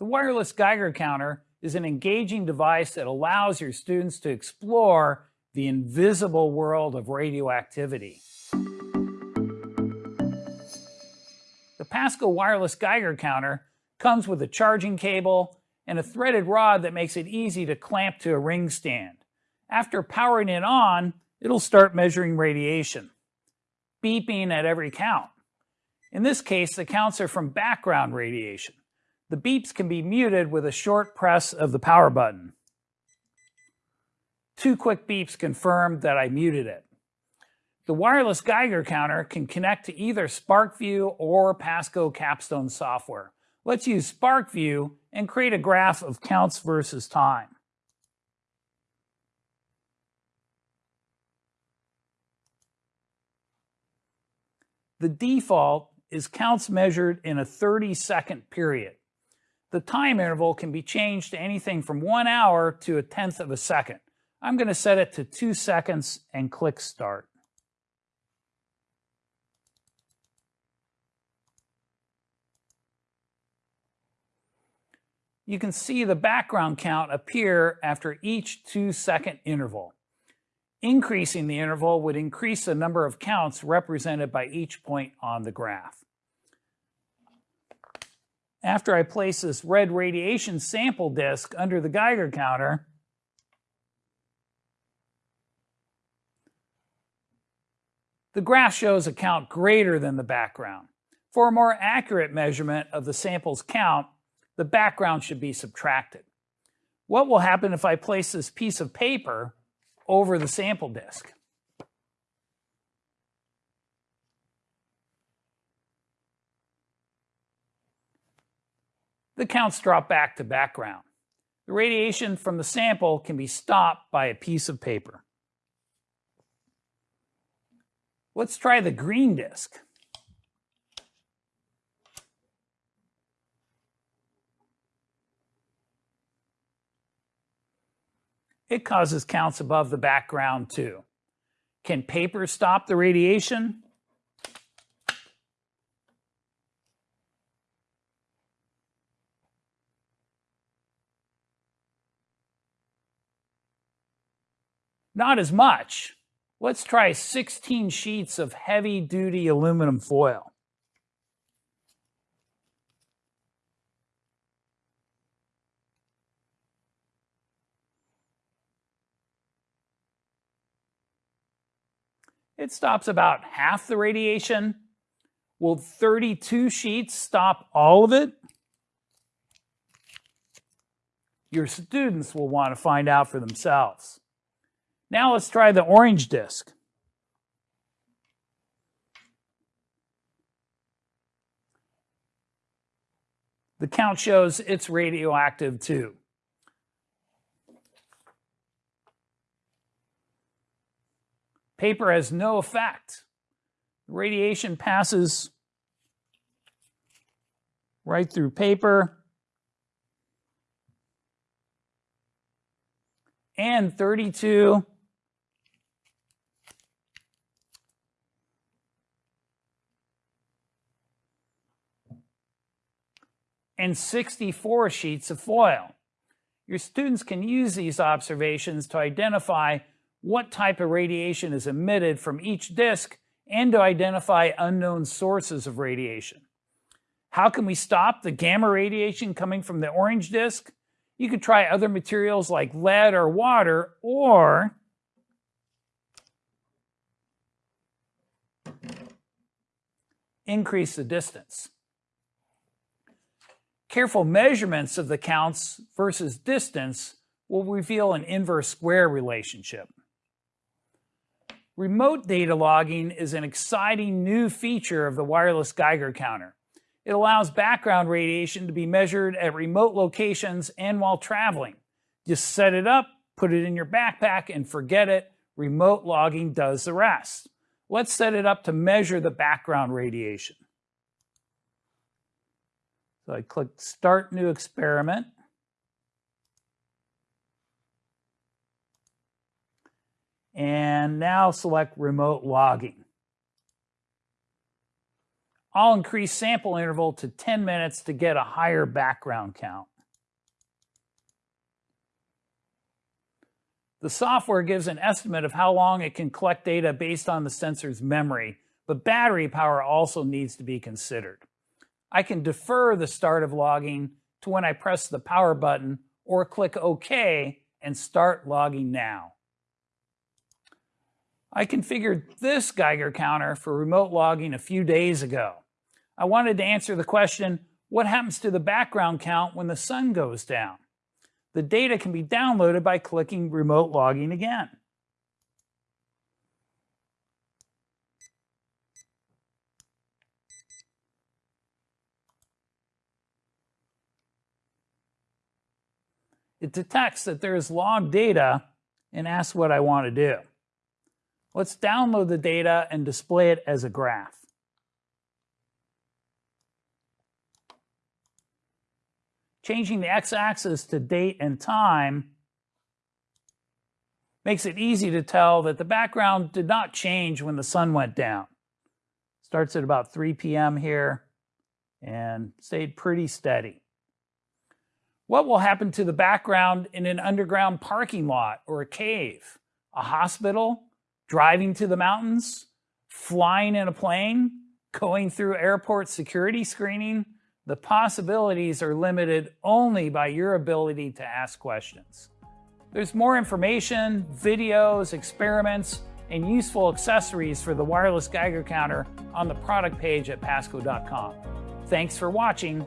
The wireless Geiger counter is an engaging device that allows your students to explore the invisible world of radioactivity. The Pasco wireless Geiger counter comes with a charging cable and a threaded rod that makes it easy to clamp to a ring stand. After powering it on, it'll start measuring radiation, beeping at every count. In this case, the counts are from background radiation. The beeps can be muted with a short press of the power button. Two quick beeps confirm that I muted it. The wireless Geiger counter can connect to either SPARKVUE or Pasco Capstone software. Let's use SPARKVUE and create a graph of counts versus time. The default is counts measured in a 30 second period. The time interval can be changed to anything from one hour to a tenth of a second. I'm going to set it to two seconds and click start. You can see the background count appear after each two second interval. Increasing the interval would increase the number of counts represented by each point on the graph. After I place this red radiation sample disk under the Geiger counter, the graph shows a count greater than the background. For a more accurate measurement of the sample's count, the background should be subtracted. What will happen if I place this piece of paper over the sample disk? The counts drop back to background. The radiation from the sample can be stopped by a piece of paper. Let's try the green disk. It causes counts above the background too. Can paper stop the radiation? Not as much. Let's try 16 sheets of heavy duty aluminum foil. It stops about half the radiation. Will 32 sheets stop all of it? Your students will want to find out for themselves. Now let's try the orange disk. The count shows it's radioactive too. Paper has no effect. Radiation passes right through paper. And 32 and 64 sheets of foil. Your students can use these observations to identify what type of radiation is emitted from each disk and to identify unknown sources of radiation. How can we stop the gamma radiation coming from the orange disk? You could try other materials like lead or water, or increase the distance. Careful measurements of the counts versus distance will reveal an inverse square relationship. Remote data logging is an exciting new feature of the wireless Geiger counter. It allows background radiation to be measured at remote locations and while traveling. Just set it up, put it in your backpack, and forget it. Remote logging does the rest. Let's set it up to measure the background radiation. So I click start new experiment. And now select remote logging. I'll increase sample interval to 10 minutes to get a higher background count. The software gives an estimate of how long it can collect data based on the sensor's memory, but battery power also needs to be considered. I can defer the start of logging to when I press the power button or click OK and start logging now. I configured this Geiger counter for remote logging a few days ago. I wanted to answer the question, what happens to the background count when the sun goes down? The data can be downloaded by clicking remote logging again. It detects that there is log data and asks what I want to do. Let's download the data and display it as a graph. Changing the x-axis to date and time makes it easy to tell that the background did not change when the sun went down. Starts at about 3 p.m. here and stayed pretty steady. What will happen to the background in an underground parking lot or a cave, a hospital, driving to the mountains, flying in a plane, going through airport security screening, the possibilities are limited only by your ability to ask questions. There's more information, videos, experiments, and useful accessories for the wireless Geiger counter on the product page at Pasco.com. Thanks for watching